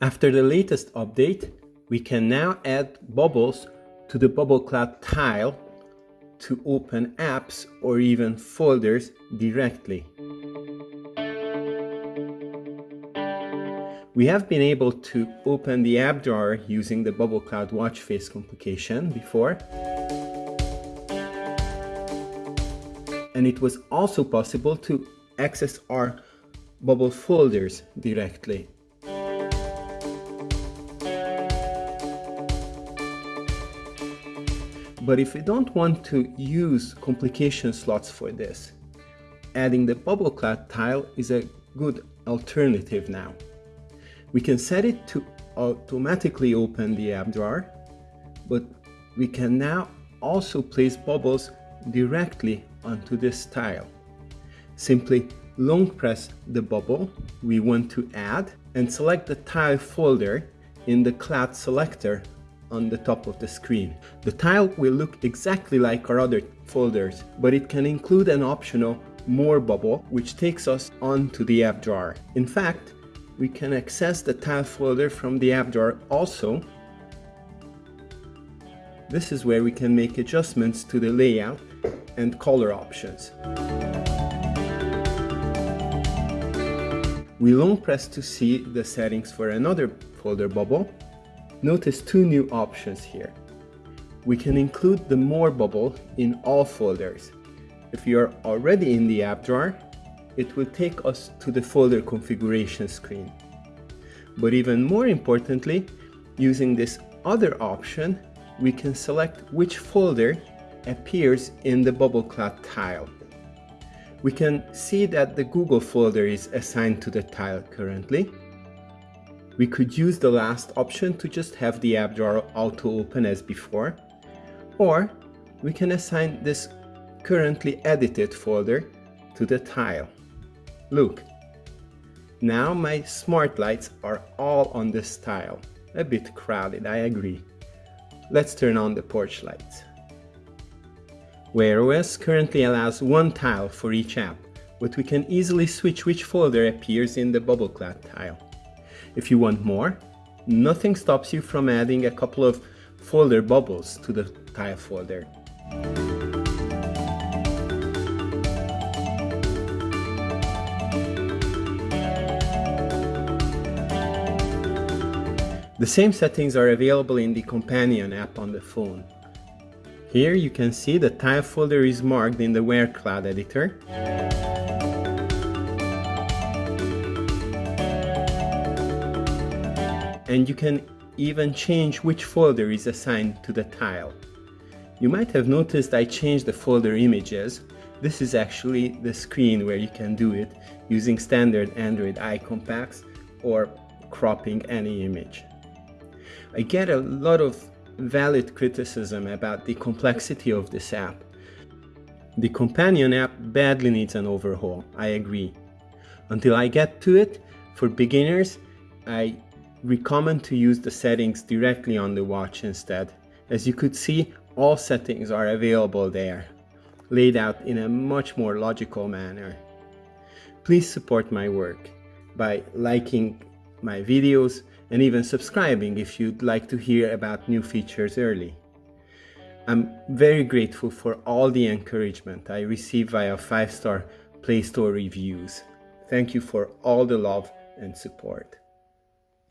After the latest update, we can now add bubbles to the Bubble Cloud tile to open apps or even folders directly. We have been able to open the app drawer using the Bubble Cloud watch face complication before. And it was also possible to access our Bubble folders directly. But if we don't want to use complication slots for this, adding the BubbleCloud tile is a good alternative now. We can set it to automatically open the app drawer, but we can now also place bubbles directly onto this tile. Simply long press the bubble we want to add and select the tile folder in the cloud selector on the top of the screen. The tile will look exactly like our other folders, but it can include an optional more bubble which takes us onto the app drawer. In fact, we can access the tile folder from the app drawer also. This is where we can make adjustments to the layout and color options. We long press to see the settings for another folder bubble. Notice two new options here. We can include the More bubble in all folders. If you are already in the app drawer, it will take us to the folder configuration screen. But even more importantly, using this other option, we can select which folder appears in the BubbleCloud tile. We can see that the Google folder is assigned to the tile currently. We could use the last option to just have the app drawer auto open as before, or we can assign this currently edited folder to the tile. Look, now my smart lights are all on this tile. A bit crowded, I agree. Let's turn on the porch lights. Wear OS currently allows one tile for each app, but we can easily switch which folder appears in the bubble BubbleCloud tile. If you want more, nothing stops you from adding a couple of folder bubbles to the tile folder. The same settings are available in the companion app on the phone. Here you can see the tile folder is marked in the Wear Cloud editor. And you can even change which folder is assigned to the tile. You might have noticed I changed the folder images. This is actually the screen where you can do it using standard Android icon packs or cropping any image. I get a lot of valid criticism about the complexity of this app. The companion app badly needs an overhaul, I agree. Until I get to it, for beginners, I recommend to use the settings directly on the watch instead. As you could see, all settings are available there, laid out in a much more logical manner. Please support my work by liking my videos and even subscribing if you'd like to hear about new features early. I'm very grateful for all the encouragement I receive via 5-star Play Store reviews. Thank you for all the love and support.